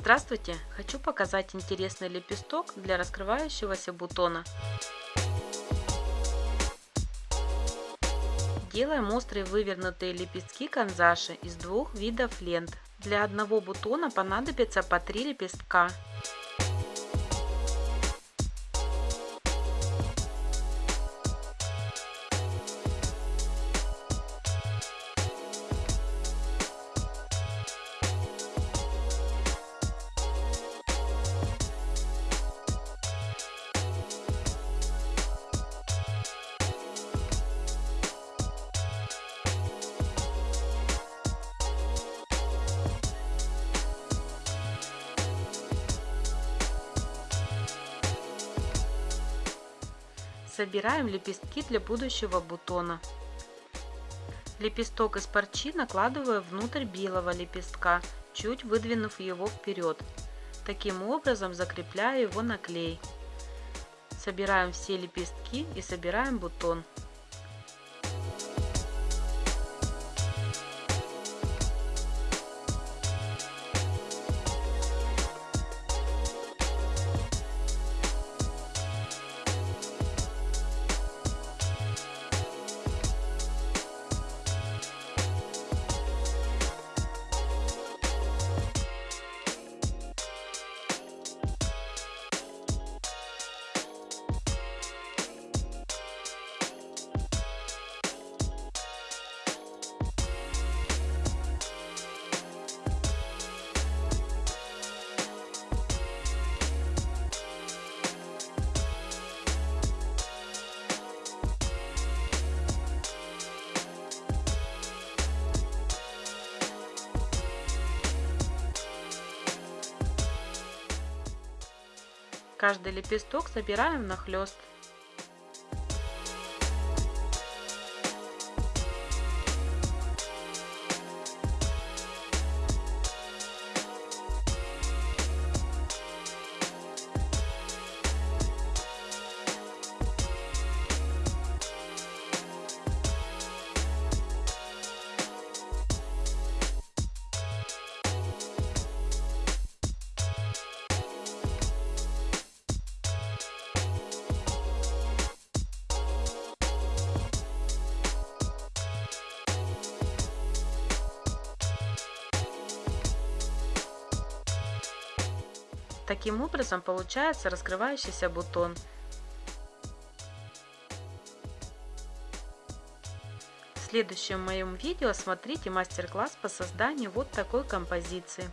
Здравствуйте! Хочу показать интересный лепесток для раскрывающегося бутона. Делаем острые вывернутые лепестки канзаши из двух видов лент. Для одного бутона понадобится по 3 лепестка. Собираем лепестки для будущего бутона. Лепесток из парчи накладываю внутрь белого лепестка, чуть выдвинув его вперед. Таким образом закрепляю его на клей. Собираем все лепестки и собираем бутон. Каждый лепесток собираем нахлест. Таким образом получается раскрывающийся бутон. В следующем моем видео смотрите мастер-класс по созданию вот такой композиции.